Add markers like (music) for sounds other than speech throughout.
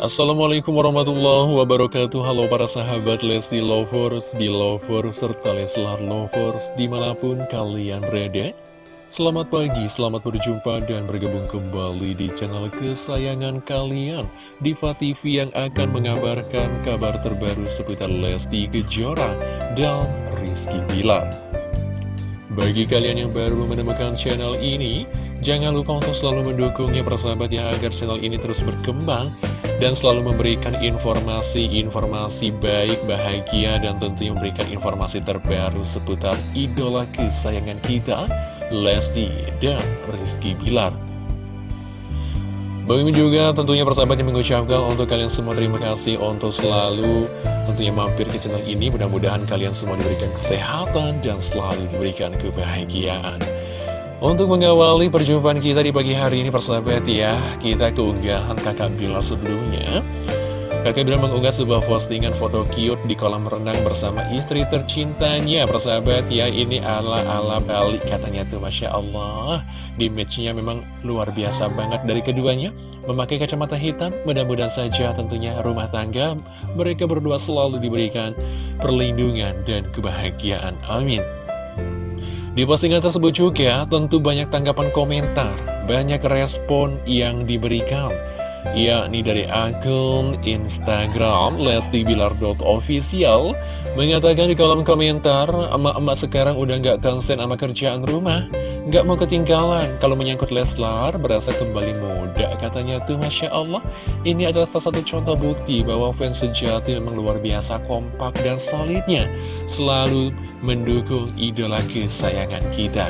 Assalamualaikum warahmatullahi wabarakatuh. Halo para sahabat Lesti Lovers, Belovers, serta Leslar Lovers di mana pun kalian berada. Selamat pagi, selamat berjumpa dan bergabung kembali di channel kesayangan kalian. Diva TV yang akan mengabarkan kabar terbaru seputar Lesti Kejora dan Rizky Bilar. Bagi kalian yang baru menemukan channel ini, jangan lupa untuk selalu mendukungnya persahabat ya agar channel ini terus berkembang dan selalu memberikan informasi-informasi baik, bahagia, dan tentunya memberikan informasi terbaru seputar idola kesayangan kita, Lesti dan Rizky Bilar. Bagaimana juga tentunya persahabat yang mengucapkan untuk kalian semua terima kasih untuk selalu tentunya mampir ke channel ini Mudah-mudahan kalian semua diberikan kesehatan dan selalu diberikan kebahagiaan Untuk mengawali perjumpaan kita di pagi hari ini persahabat ya Kita keunggahan kakak Bila sebelumnya. Kakak Bila mengunggah sebuah postingan foto cute di kolam renang bersama istri tercintanya. Persahabat ya ini ala-ala balik katanya tuh Masya Allah. Di matchnya memang luar biasa banget. Dari keduanya Memakai kacamata hitam mudah-mudahan saja tentunya rumah tangga Mereka berdua selalu diberikan perlindungan dan kebahagiaan. Amin di postingan tersebut juga tentu banyak tanggapan komentar, banyak respon yang diberikan yakni dari akun Instagram lestibilar.official mengatakan di kolom komentar emak-emak sekarang udah nggak konsen sama kerjaan rumah. Nggak mau ketinggalan. Kalau menyangkut Leslar berasa kembali muda katanya tuh Masya Allah. Ini adalah salah satu contoh bukti bahwa fans sejati memang luar biasa kompak dan solidnya. Selalu mendukung idola kesayangan kita.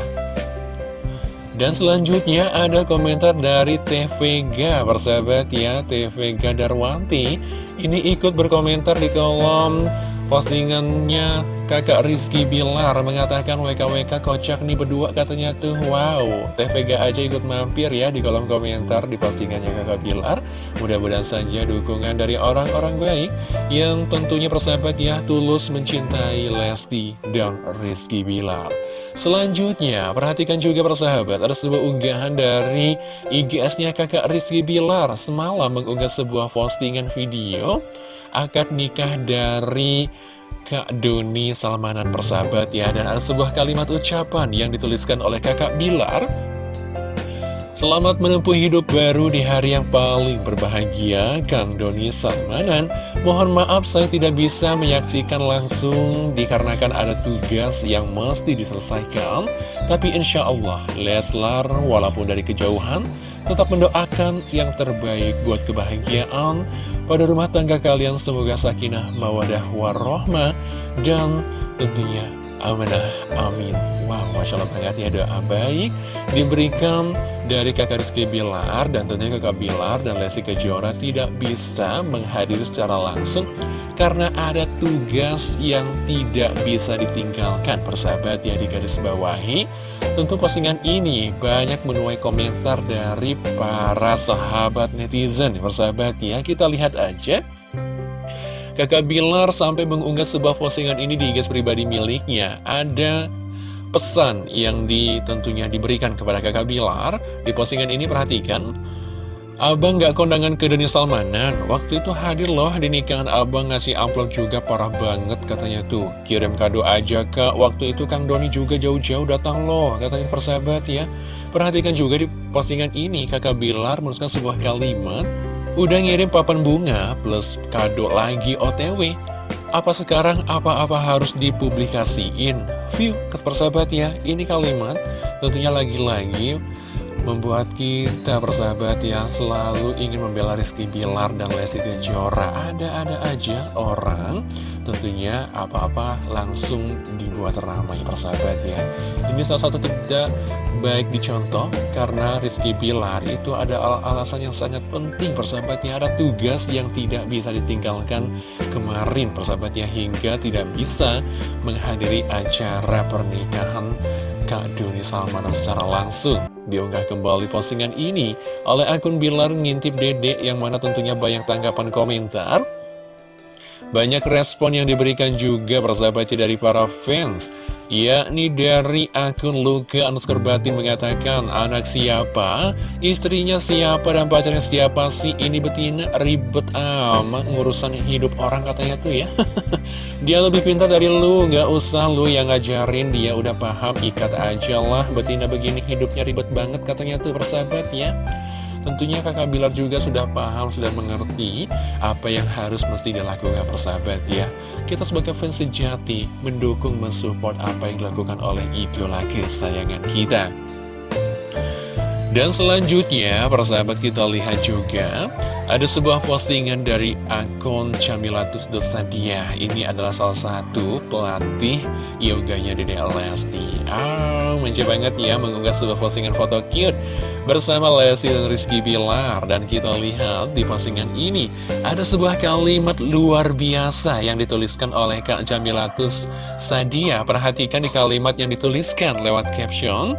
Dan selanjutnya ada komentar dari TVG Persahabat ya TVG Darwanti. Ini ikut berkomentar di kolom postingannya kakak Rizky Bilar mengatakan WKWK kocak nih berdua katanya tuh. Wow, TVG aja ikut mampir ya di kolom komentar di postingannya kakak Bilar. Mudah-mudahan saja dukungan dari orang-orang baik Yang tentunya persahabat ya tulus mencintai Lesti dan Rizky Bilar. Selanjutnya, perhatikan juga persahabat Ada sebuah unggahan dari IGS-nya kakak Rizky Bilar Semalam mengunggah sebuah postingan video akad nikah dari Kak Doni Salmanan persahabat ya Dan ada sebuah kalimat ucapan yang dituliskan oleh kakak Bilar Selamat menempuh hidup baru di hari yang paling berbahagia Kang Doni Salmanan Mohon maaf saya tidak bisa menyaksikan langsung Dikarenakan ada tugas yang mesti diselesaikan. Tapi insya Allah Leslar walaupun dari kejauhan Tetap mendoakan yang terbaik buat kebahagiaan pada rumah tangga kalian. Semoga sakinah mawadah warohmah dan tentunya amanah. Amin wow masya Allah banget ya doa baik. Diberikan dari kakak Rizky Bilar dan tentunya kakak Bilar dan Lesti Kejora tidak bisa menghadiri secara langsung karena ada tugas yang tidak bisa ditinggalkan. Persahabat ya di garis bawahi tentu postingan ini banyak menuai komentar dari para sahabat netizen. Persahabat ya kita lihat aja. Kakak Bilar sampai mengunggah sebuah postingan ini di gas pribadi miliknya. Ada pesan yang di, tentunya diberikan kepada kakak Bilar Di postingan ini perhatikan Abang gak kondangan ke Deni Salmanan? Waktu itu hadir loh di nikahan abang ngasih amplop juga parah banget katanya tuh. Kirim kado aja kak. Waktu itu Kang Doni juga jauh-jauh datang loh Katanya persahabat ya. Perhatikan juga di postingan ini kakak Bilar menuliskan sebuah kalimat Udah ngirim papan bunga plus kado lagi OTW apa sekarang apa-apa harus dipublikasiin? View, persahabat ya, ini kalimat tentunya lagi-lagi membuat kita persahabat yang selalu ingin membela Rizky Bilar dan Lesti Kejora. Ada-ada aja orang tentunya apa-apa langsung dibuat ramai persahabat ya. Ini salah satu tidak baik dicontoh karena Rizky Bilar itu ada al alasan yang sangat penting persahabatnya ada tugas yang tidak bisa ditinggalkan kemarin persahabatnya hingga tidak bisa menghadiri acara pernikahan Kak Doni Salmanan secara langsung Diunggah kembali postingan ini oleh akun Bilar ngintip dedek yang mana tentunya banyak tanggapan komentar. Banyak respon yang diberikan juga persahabat dari para fans yakni dari akun Luka underscore batin mengatakan anak siapa, istrinya siapa dan pacarnya siapa sih? Ini betina ribet amat ngurusan hidup orang katanya tuh ya (laughs) dia lebih pintar dari lu. Nggak usah lu yang ngajarin. Dia udah paham. Ikat aja lah. Betina begini hidupnya ribet banget katanya tuh persahabat ya. Tentunya kakak Bilar juga sudah paham, sudah mengerti apa yang harus mesti dilakukan persahabat ya. Kita sebagai fans sejati mendukung, mensupport apa yang dilakukan oleh idola kesayangan kita. Dan selanjutnya, persahabat kita lihat juga ada sebuah postingan dari akun Camilatus Dosadia. Ini adalah salah satu pelatih yoganya Dede Lesti. Ah, manja banget ya mengunggah sebuah postingan foto cute bersama Lesti dan Rizky Bilar. Dan kita lihat di postingan ini ada sebuah kalimat luar biasa yang dituliskan oleh Kak Jamilatus Sadia. Perhatikan di kalimat yang dituliskan lewat caption.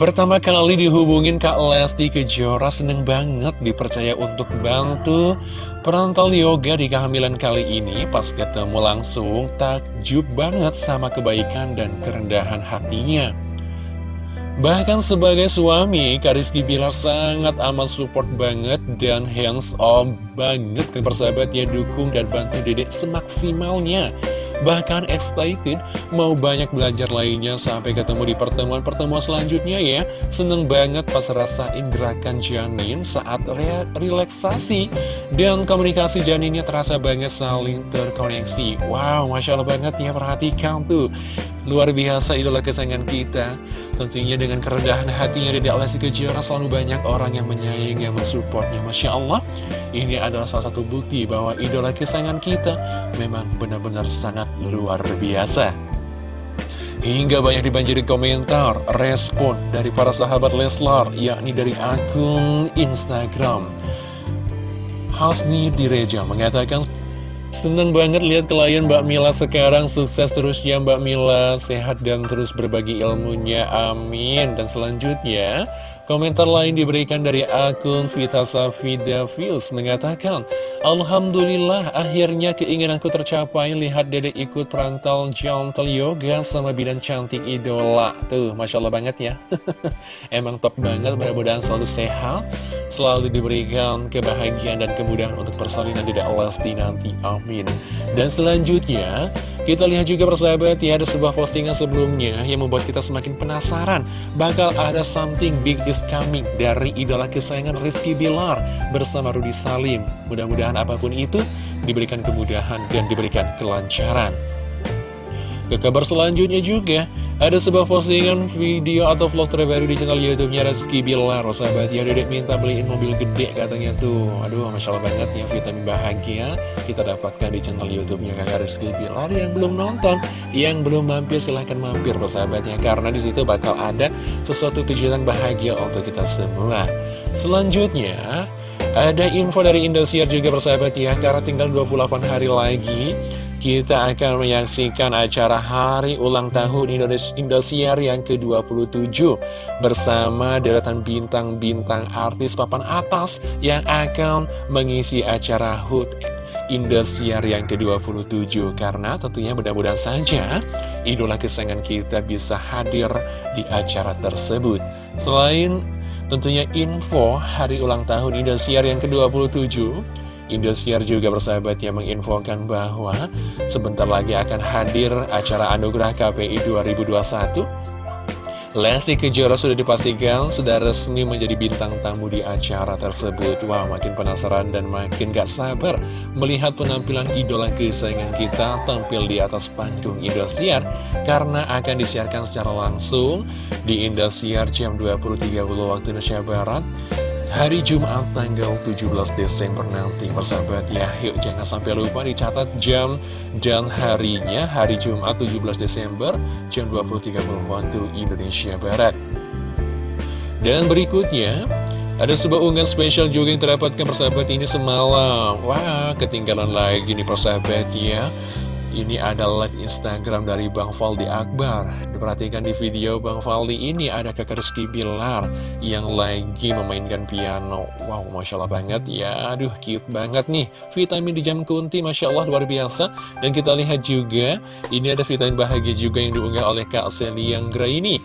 Pertama kali dihubungin Kak Lesti Kejora seneng banget dipercaya untuk bantu perantau yoga di kehamilan kali ini. Pas ketemu langsung takjub banget sama kebaikan dan kerendahan hatinya. Bahkan sebagai suami, Kak Rizky Bilar sangat amat support banget dan hands on banget. Ke persahabat ya dukung dan bantu dedek semaksimalnya Bahkan excited mau banyak belajar lainnya sampai ketemu di pertemuan-pertemuan selanjutnya ya. Seneng banget pas rasain gerakan janin saat re relaksasi. Dan komunikasi janinnya terasa banget saling terkoneksi. Wow, Masya Allah banget ya perhatikan tuh. Luar biasa idola kesayangan kita. Tentunya dengan kerendahan hatinya Dedek Lesti Kejora selalu banyak orang yang menyayangi, yang mensupportnya. Masya Allah Ini adalah salah satu bukti bahwa idola kesayangan kita memang benar-benar sangat luar biasa. Hingga banyak dibanjiri komentar, respon dari para sahabat Leslar Yakni dari akun Instagram. Hasni Direja mengatakan Senang banget lihat klien Mbak Mila sekarang. Sukses terus ya Mbak Mila. Sehat dan terus berbagi ilmunya, amin. Dan selanjutnya Komentar lain diberikan dari akun Vita Safida Fils mengatakan Alhamdulillah akhirnya keinginanku tercapai. Lihat dedek ikut perantau gentle yoga sama bidan cantik idola. Tuh Masya Allah banget ya. (laughs) Emang top banget mudah-mudahan selalu sehat Selalu diberikan kebahagiaan dan kemudahan untuk persalinan dedek Lesti nanti. Amin. Dan selanjutnya kita lihat juga persahabat ya ada sebuah postingan sebelumnya yang membuat kita semakin penasaran. Bakal ada something big is coming dari idola kesayangan Rizky Bilar bersama Rudy Salim. Mudah-mudahan apa pun itu diberikan kemudahan dan diberikan kelancaran. Ke kabar selanjutnya juga ada sebuah postingan video atau vlog terbaru di channel YouTube-nya Rizky Bilar Sahabat. Ya dedek minta beliin mobil gede katanya tuh. Aduh Masya Allah banget ya vitamin bahagia Kita dapatkan di channel YouTube-nya kakak Rizky Bilar. Yang belum nonton, yang belum mampir silahkan mampir sahabat ya. Karena di situ bakal ada sesuatu kejutan bahagia untuk kita semua. Selanjutnya ada info dari Indosiar juga persahabat ya. Karena tinggal 28 hari lagi kita akan menyaksikan acara hari ulang tahun Indosiar yang ke-27 bersama deretan bintang-bintang artis papan atas yang akan mengisi acara HUT Indosiar yang ke-27 karena tentunya mudah-mudahan saja idola kesayangan kita bisa hadir di acara tersebut. Selain tentunya info hari ulang tahun Indosiar yang ke-27 Indosiar juga bersahabat yang menginfokan bahwa sebentar lagi akan hadir acara Anugerah KPI 2021 Lesti Kejora sudah dipastikan sudah resmi menjadi bintang tamu di acara tersebut. Wah makin penasaran dan makin gak sabar melihat penampilan idola kesayangan kita tampil di atas panggung Indosiar Karena akan disiarkan secara langsung di Indosiar jam 20.30 waktu Indonesia Barat hari Jumat tanggal 17 Desember nanti persahabat ya. Yuk jangan sampai lupa dicatat jam dan harinya. Hari Jumat 17 Desember jam 20.30 waktu Indonesia Barat. Dan berikutnya ada sebuah unggahan spesial juga yang terdapatkan persahabat ini semalam. Wah ketinggalan lagi nih persahabat ya Ini adalah Instagram dari Bang Faldi Akbar. Diperhatikan di video Bang Faldi ini ada kakak Rizky Bilar Yang lagi memainkan piano. Wow, Masya Allah banget ya. Aduh, cute banget nih. Vitamin di jam kunti, Masya Allah luar biasa. Dan kita lihat juga Ini ada vitamin bahagia juga yang diunggah oleh Kak Celia ini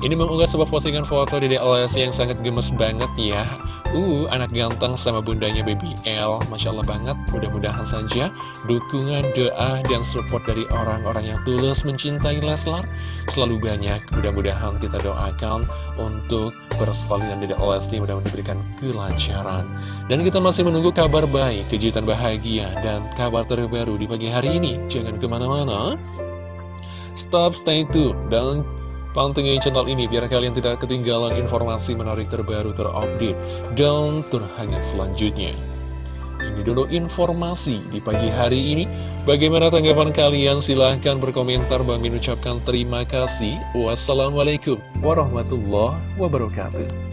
Ini mengunggah sebuah postingan foto di DLS yang sangat gemes banget ya. Uh, anak ganteng sama bundanya Baby L. Masya Allah banget, mudah-mudahan saja Dukungan, doa, dan support dari orang-orang yang tulus mencintai Leslar Selalu banyak, mudah-mudahan kita doakan Untuk persalinan Dede Lesti mudah-mudahan diberikan kelancaran. Dan kita masih menunggu kabar baik, kejutan bahagia, dan kabar terbaru di pagi hari ini. Jangan ke mana-mana. Stop, stay tune, dan Pantengin channel ini biar kalian tidak ketinggalan informasi menarik terbaru terupdate dan terhangat selanjutnya. Ini dulu informasi di pagi hari ini. Bagaimana tanggapan kalian? Silahkan berkomentar. Bang Min ucapkan terima kasih. Wassalamualaikum warahmatullahi wabarakatuh.